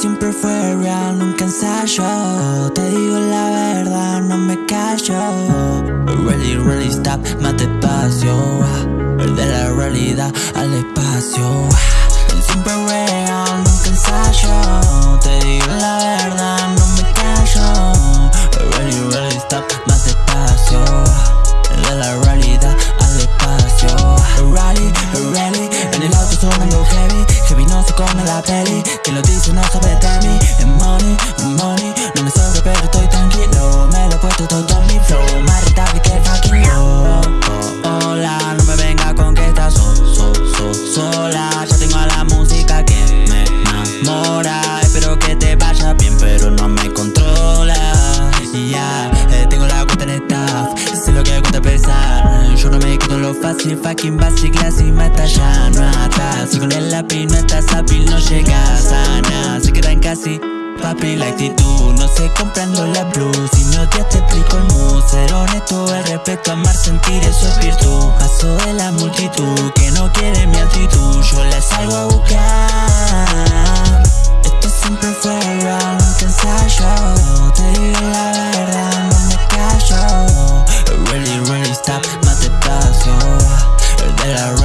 real, nunca ensayo Te digo la verdad, no me callo. Really, really stop, más despacio. De la realidad al espacio. Siempre real, nunca ensayo Te digo la verdad, no me callo. Really, really stop, más despacio. De la realidad al espacio. Rally, rally, en el auto sonando heavy. Heavy no se come la peli fácil Fucking basic, la cima está ya no atrás Si con el lápiz no estás hábil no llegas a nada. Se quedan casi Papi, la actitud. No se comprando la blues. Si odias te explico el mood. Ser honesto, el respeto, amar, sentir, eso es virtud. Paso de la multitud que no quiere mi actitud Yo la salgo a De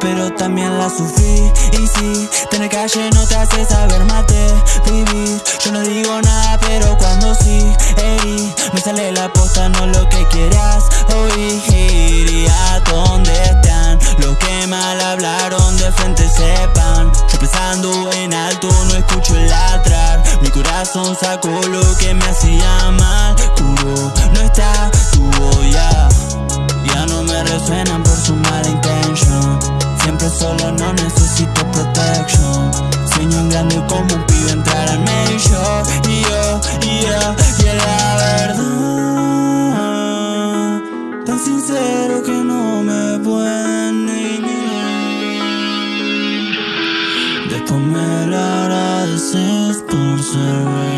pero también la sufrí. Y si tener calle no te hace saber de vivir. Yo no digo nada pero cuando sí herí Me sale la posta no lo que quieras oír. Y a donde están los que mal hablaron de frente sepan. Yo pensando en alto no escucho el ladrar. Mi corazón sacó lo que me hacía mal Como un pibe entrar al major Y yo, y yo, y es la verdad. Tan sincero que no me pueden ignorar Después me lo agradeces por ser